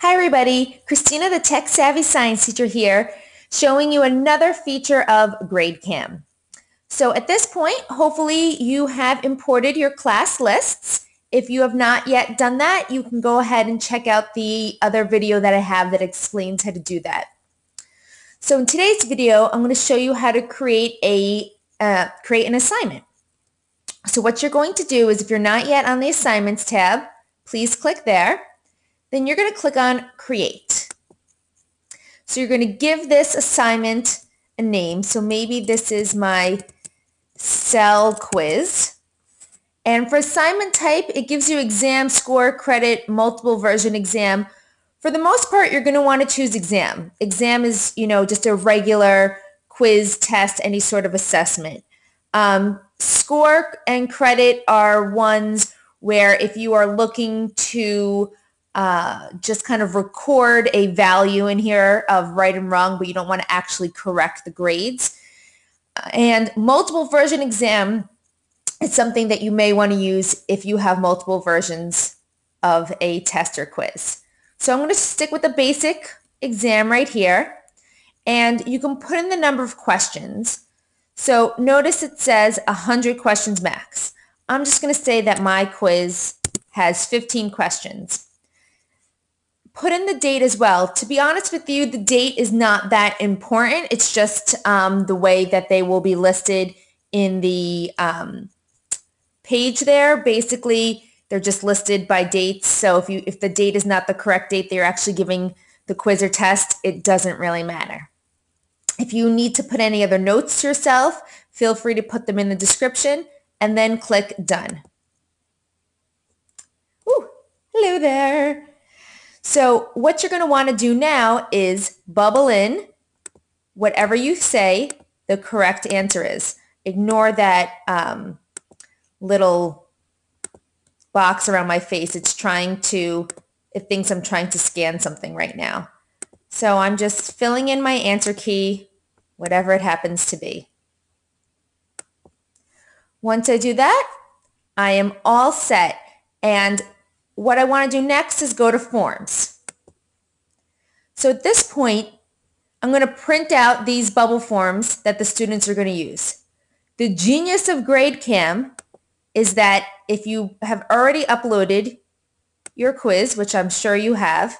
Hi everybody, Christina the Tech Savvy Science Teacher here, showing you another feature of GradeCam. So at this point, hopefully you have imported your class lists. If you have not yet done that, you can go ahead and check out the other video that I have that explains how to do that. So in today's video, I'm going to show you how to create a uh, create an assignment. So what you're going to do is if you're not yet on the assignments tab, please click there then you're going to click on create. So you're going to give this assignment a name. So maybe this is my cell quiz. And for assignment type, it gives you exam, score, credit, multiple version exam. For the most part, you're going to want to choose exam. Exam is, you know, just a regular quiz, test, any sort of assessment. Um, score and credit are ones where if you are looking to uh, just kind of record a value in here of right and wrong, but you don't want to actually correct the grades. And multiple version exam is something that you may want to use if you have multiple versions of a test or quiz. So I'm going to stick with the basic exam right here. And you can put in the number of questions. So notice it says 100 questions max. I'm just going to say that my quiz has 15 questions put in the date as well. To be honest with you, the date is not that important. It's just um, the way that they will be listed in the um, page there. Basically, they're just listed by dates. So if you if the date is not the correct date they're actually giving the quiz or test, it doesn't really matter. If you need to put any other notes to yourself, feel free to put them in the description and then click done. Ooh, hello there. So what you're going to want to do now is bubble in whatever you say the correct answer is. Ignore that um, little box around my face. It's trying to, it thinks I'm trying to scan something right now. So I'm just filling in my answer key, whatever it happens to be. Once I do that, I am all set. And what I want to do next is go to forms. So at this point, I'm going to print out these bubble forms that the students are going to use. The genius of GradeCam is that if you have already uploaded your quiz, which I'm sure you have,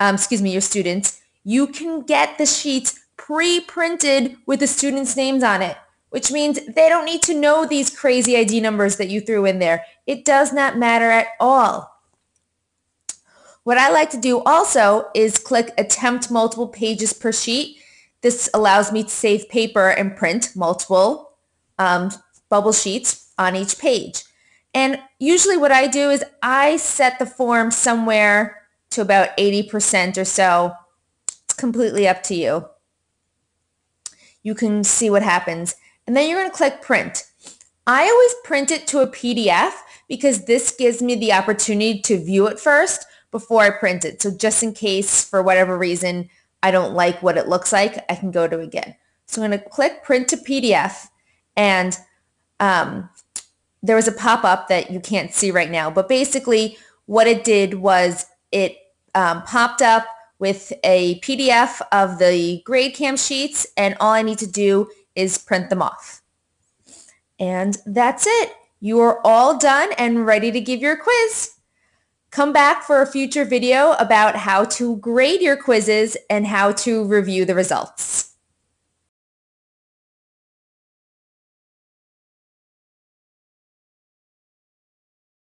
um, excuse me, your students, you can get the sheets pre-printed with the students' names on it, which means they don't need to know these crazy ID numbers that you threw in there. It does not matter at all. What I like to do also is click attempt multiple pages per sheet. This allows me to save paper and print multiple um, bubble sheets on each page. And usually what I do is I set the form somewhere to about 80% or so. It's completely up to you. You can see what happens. And then you're going to click print. I always print it to a PDF because this gives me the opportunity to view it first before I print it. So just in case, for whatever reason, I don't like what it looks like, I can go to again. So I'm going to click print to PDF and um, there was a pop-up that you can't see right now. But basically what it did was it um, popped up with a PDF of the GradeCam sheets and all I need to do is print them off. And that's it. You are all done and ready to give your quiz. Come back for a future video about how to grade your quizzes and how to review the results.